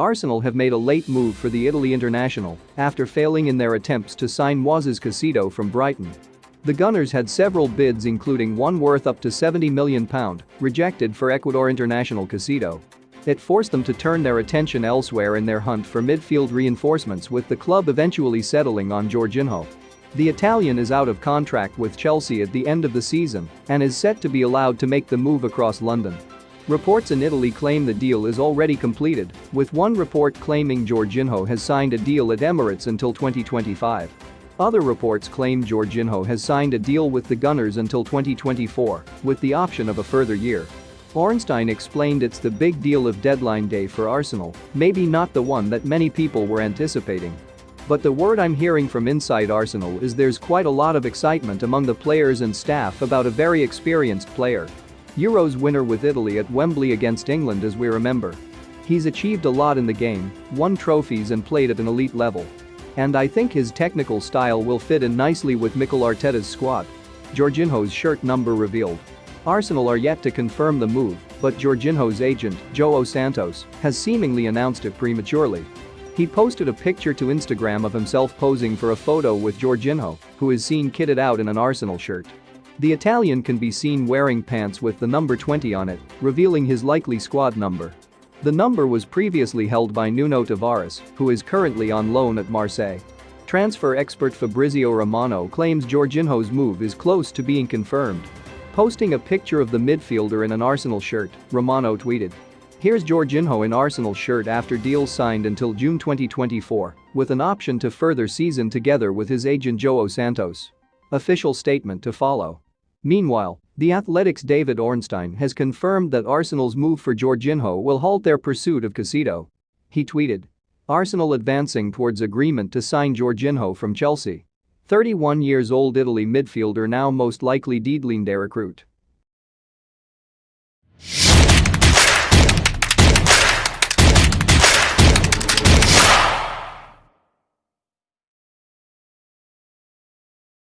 Arsenal have made a late move for the Italy international after failing in their attempts to sign Moises Caicedo from Brighton. The Gunners had several bids including one worth up to £70 million rejected for Ecuador international Caicedo. It forced them to turn their attention elsewhere in their hunt for midfield reinforcements with the club eventually settling on Jorginho. The Italian is out of contract with Chelsea at the end of the season and is set to be allowed to make the move across London. Reports in Italy claim the deal is already completed, with one report claiming Jorginho has signed a deal at Emirates until 2025. Other reports claim Jorginho has signed a deal with the Gunners until 2024, with the option of a further year. Ornstein explained it's the big deal of deadline day for Arsenal, maybe not the one that many people were anticipating. But the word I'm hearing from inside Arsenal is there's quite a lot of excitement among the players and staff about a very experienced player. Euros winner with Italy at Wembley against England as we remember. He's achieved a lot in the game, won trophies and played at an elite level. And I think his technical style will fit in nicely with Mikel Arteta's squad. Jorginho's shirt number revealed. Arsenal are yet to confirm the move, but Jorginho's agent, Joao Santos, has seemingly announced it prematurely. He posted a picture to Instagram of himself posing for a photo with Jorginho, who is seen kitted out in an Arsenal shirt. The Italian can be seen wearing pants with the number 20 on it, revealing his likely squad number. The number was previously held by Nuno Tavares, who is currently on loan at Marseille. Transfer expert Fabrizio Romano claims Jorginho's move is close to being confirmed. Posting a picture of the midfielder in an Arsenal shirt, Romano tweeted, Here's Jorginho in Arsenal shirt after deal signed until June 2024, with an option to further season together with his agent Joao Santos. Official statement to follow. Meanwhile, the Athletic's David Ornstein has confirmed that Arsenal's move for Jorginho will halt their pursuit of Caicedo. He tweeted. Arsenal advancing towards agreement to sign Jorginho from Chelsea. 31 years old Italy midfielder now most likely Dietlinger recruit.